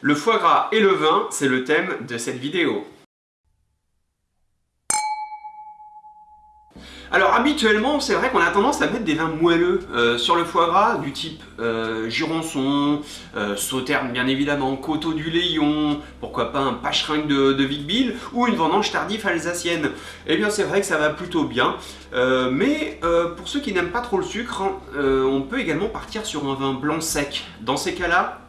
Le foie gras et le vin, c'est le thème de cette vidéo. Alors habituellement, c'est vrai qu'on a tendance à mettre des vins moelleux euh, sur le foie gras, du type euh, Jurançon, euh, Sauterne bien évidemment, Coteau du Léon, pourquoi pas un Pacheringue de, de Vicville, ou une vendange tardive alsacienne. Eh bien c'est vrai que ça va plutôt bien, mais pour ceux qui n'aiment pas trop le sucre, hein, on peut également partir sur un vin blanc sec. Dans ces cas-là,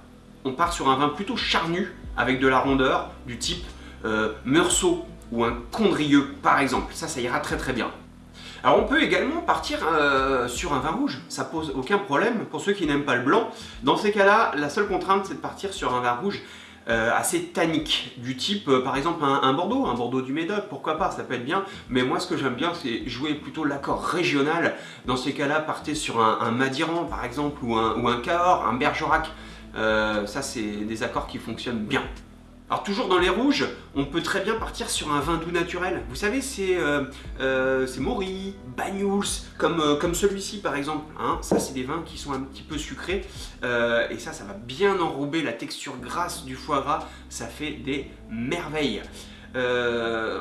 on part sur un vin plutôt charnu, avec de la rondeur, du type Meursault ou un Condrieux par exemple. Ça, ça ira très très bien. Alors on peut également partir euh, sur un vin rouge, ça pose aucun problème pour ceux qui n'aiment pas le blanc. Dans ces cas-là, la seule contrainte c'est de partir sur un vin rouge euh, assez tannique, du type euh, par exemple un, Bordeaux, un Bordeaux du Médoc, pourquoi pas, ça peut être bien, mais moi ce que j'aime bien c'est jouer plutôt l'accord régional, dans ces cas-là partez sur un, Madiran par exemple, ou un, ou un Cahors, un Bergerac, ça c'est des accords qui fonctionnent bien. Alors toujours dans les rouges, on peut très bien partir sur un vin doux naturel. Vous savez, c'est euh, euh Banyuls, comme, euh, comme celui-ci par exemple. Hein. Ça, c'est des vins qui sont un petit peu sucrés. Euh, et ça, ça va bien enrober la texture grasse du foie gras. Ça fait des merveilles.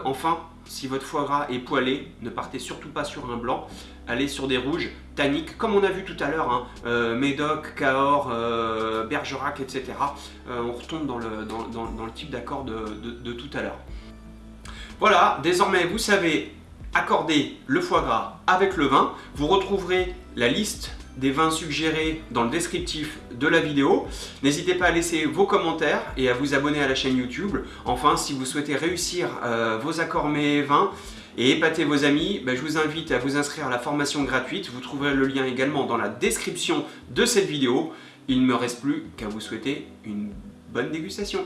Enfin, si votre foie gras est poilé, ne partez surtout pas sur un blanc, allez sur des rouges, tanniques, comme on a vu tout à l'heure, hein, euh, Médoc, Cahors, euh, Bergerac, etc. Euh, on retombe dans, le type d'accord de, tout à l'heure. Voilà, désormais vous savez accorder le foie gras avec le vin. Vous retrouverez la liste des vins suggérés dans le descriptif de la vidéo. N'hésitez pas à laisser vos commentaires et à vous abonner à la chaîne YouTube. Enfin, si vous souhaitez réussir euh, vos accords mets vins et épater vos amis, ben, je vous invite à vous inscrire à la formation gratuite. Vous trouverez le lien également dans la description de cette vidéo. Il ne me reste plus qu'à vous souhaiter une bonne dégustation.